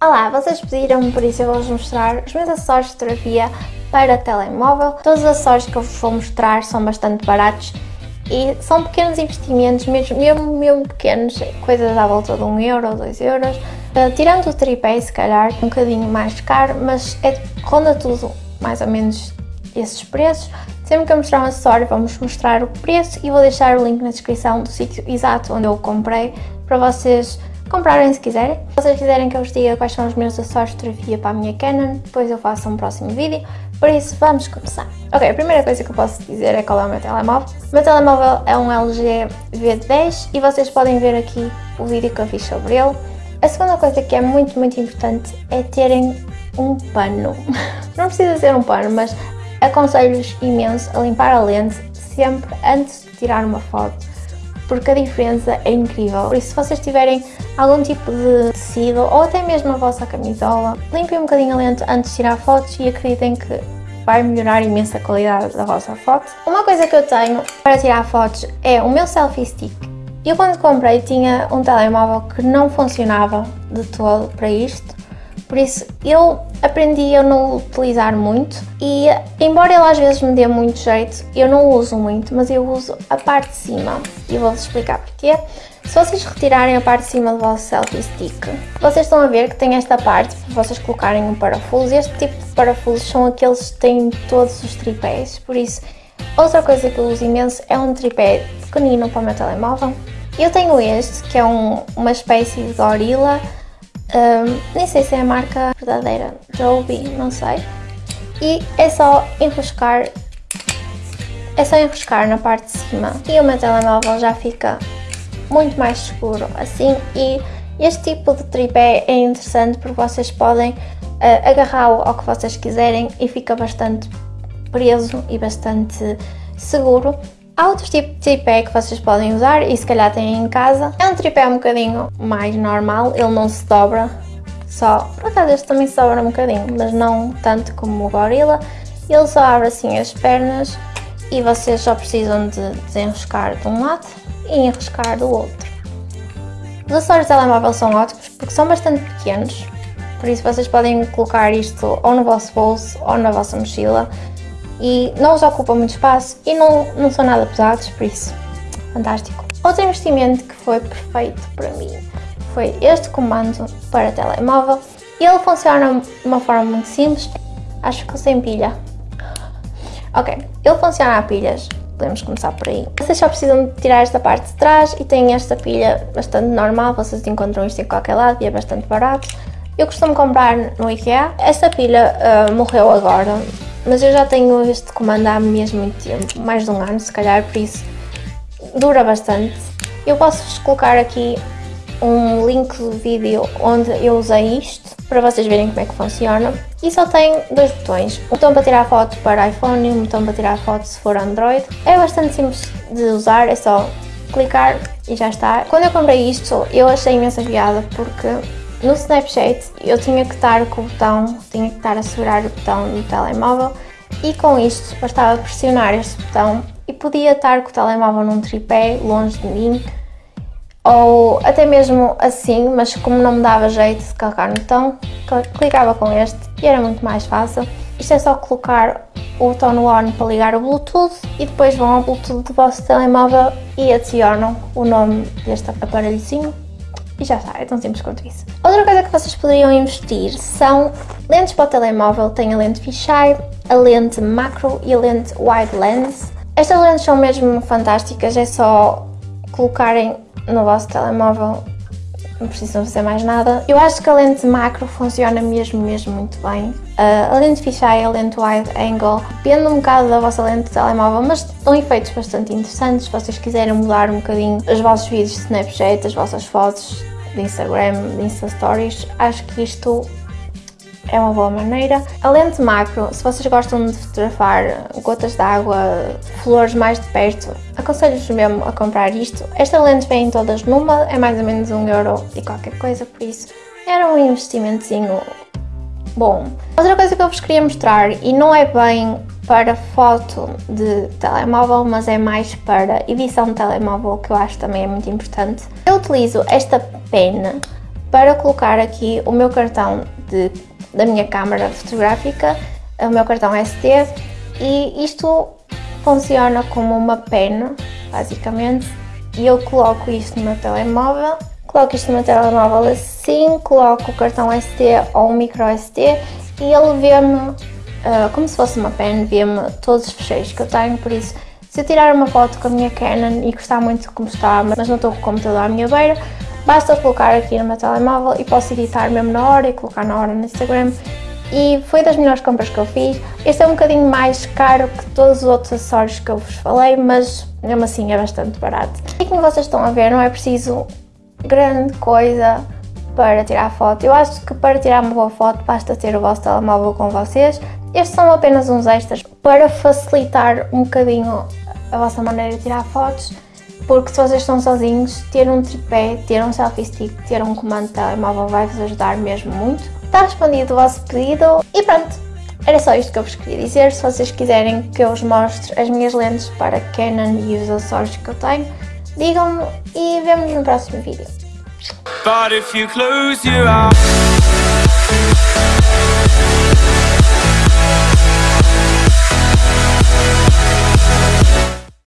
Olá, vocês pediram por isso eu vou-vos mostrar os meus acessórios de fotografia para telemóvel. Todos os acessórios que eu vos vou mostrar são bastante baratos e são pequenos investimentos, mesmo, mesmo, mesmo pequenos, coisas à volta de 1 euro, 2 euros. Uh, tirando o tripé, se calhar, um bocadinho mais caro, mas é, ronda tudo mais ou menos esses preços. Sempre que eu mostrar um acessório, vamos mostrar o preço e vou deixar o link na descrição do sítio exato onde eu o comprei para vocês comprarem se quiserem. Se vocês quiserem que eu vos diga quais são os meus acessórios de fotografia para a minha Canon, depois eu faço um próximo vídeo, por isso vamos começar. Ok, a primeira coisa que eu posso dizer é qual é o meu telemóvel. O meu telemóvel é um LG V10 e vocês podem ver aqui o vídeo que eu fiz sobre ele. A segunda coisa que é muito, muito importante é terem um pano. Não precisa ser um pano, mas aconselho-vos imenso a limpar a lente sempre antes de tirar uma foto porque a diferença é incrível. Por isso, se vocês tiverem algum tipo de tecido ou até mesmo a vossa camisola, limpem um bocadinho a lente antes de tirar fotos e acreditem que vai melhorar imenso a qualidade da vossa foto. Uma coisa que eu tenho para tirar fotos é o meu selfie stick. Eu quando comprei tinha um telemóvel que não funcionava de todo para isto por isso eu aprendi a não utilizar muito e embora ele às vezes me dê muito jeito, eu não uso muito, mas eu uso a parte de cima e vou-vos explicar porquê. Se vocês retirarem a parte de cima do vosso selfie stick, vocês estão a ver que tem esta parte para vocês colocarem um parafuso. Este tipo de parafusos são aqueles que têm todos os tripés, por isso outra coisa que eu uso imenso é um tripé pequenino para o meu telemóvel. Eu tenho este, que é um, uma espécie de gorila, um, nem sei se é a marca verdadeira, Joby, não sei. E é só enroscar, é só enroscar na parte de cima. E o meu telemóvel já fica muito mais seguro assim. E este tipo de tripé é interessante porque vocês podem uh, agarrá-lo ao que vocês quiserem e fica bastante preso e bastante seguro Há outro tipo de tripé que vocês podem usar e se calhar têm em casa. É um tripé um bocadinho mais normal, ele não se dobra, só, por acaso este também se dobra um bocadinho, mas não tanto como o Gorilla. Ele só abre assim as pernas e vocês só precisam de desenroscar de um lado e enroscar do outro. Os acessórios de telemóvel são ótimos porque são bastante pequenos, por isso vocês podem colocar isto ou no vosso bolso ou na vossa mochila e não os ocupam muito espaço e não, não são nada pesados, por isso, fantástico. Outro investimento que foi perfeito para mim foi este comando para telemóvel. Ele funciona de uma forma muito simples, acho que sem pilha. Ok, ele funciona a pilhas, podemos começar por aí. Vocês só precisam tirar esta parte de trás e tem esta pilha bastante normal, vocês encontram isto em qualquer lado e é bastante barato. Eu costumo comprar no IKEA. Esta pilha uh, morreu agora, mas eu já tenho este comando há mesmo muito tempo, mais de um ano se calhar, por isso dura bastante. Eu posso-vos colocar aqui um link do vídeo onde eu usei isto, para vocês verem como é que funciona. E só tem dois botões, um botão para tirar foto para iPhone e um botão para tirar foto se for Android. É bastante simples de usar, é só clicar e já está. Quando eu comprei isto, eu achei imensa piada porque no Snapchat eu tinha que estar com o botão, tinha que estar a segurar o botão no telemóvel e com isto bastava pressionar este botão e podia estar com o telemóvel num tripé longe de mim ou até mesmo assim, mas como não me dava jeito de carregar no botão, clicava com este e era muito mais fácil. Isto é só colocar o botão no on para ligar o Bluetooth e depois vão ao Bluetooth do vosso telemóvel e adicionam o nome deste aparelhozinho e já está, é tão simples quanto isso. Outra coisa que vocês poderiam investir são lentes para o telemóvel. Tem a lente fisheye, a lente macro e a lente wide lens. Estas lentes são mesmo fantásticas, é só colocarem no vosso telemóvel, não precisam fazer mais nada. Eu acho que a lente macro funciona mesmo, mesmo muito bem. Uh, a lente fisheye, a lente wide angle, depende um bocado da vossa lente de telemóvel, mas dão efeitos bastante interessantes. Se vocês quiserem mudar um bocadinho os vossos vídeos de Snapchat, as vossas fotos, de Instagram, de Insta Stories, acho que isto é uma boa maneira. A lente macro, se vocês gostam de fotografar gotas de água, flores mais de perto, aconselho-vos mesmo a comprar isto. Esta lente vem todas numa, é mais ou menos um euro e qualquer coisa, por isso era um investimentozinho bom. Outra coisa que eu vos queria mostrar, e não é bem para foto de telemóvel, mas é mais para edição de telemóvel, que eu acho também é muito importante. Eu utilizo esta pena para colocar aqui o meu cartão de, da minha câmara fotográfica, o meu cartão SD e isto funciona como uma pen, basicamente, e eu coloco isto no meu telemóvel, coloco isto no meu telemóvel assim, coloco o cartão SD ou o micro SD e ele vê-me uh, como se fosse uma pen, vê-me todos os fecheiros que eu tenho, por isso se eu tirar uma foto com a minha Canon e gostar muito como está, mas não estou com o computador à minha beira, basta colocar aqui no meu telemóvel e posso editar mesmo na hora e colocar na hora no Instagram e foi das melhores compras que eu fiz. Este é um bocadinho mais caro que todos os outros acessórios que eu vos falei, mas mesmo assim é bastante barato. E como vocês estão a ver, não é preciso grande coisa para tirar foto. Eu acho que para tirar uma boa foto basta ter o vosso telemóvel com vocês. Estes são apenas uns extras para facilitar um bocadinho a vossa maneira de tirar fotos porque se vocês estão sozinhos, ter um tripé, ter um selfie stick, ter um comando de telemóvel vai-vos ajudar mesmo muito. Está respondido o vosso pedido e pronto, era só isto que eu vos queria dizer. Se vocês quiserem que eu vos mostre as minhas lentes para Canon e os acessórios que eu tenho, digam-me e vemos no próximo vídeo.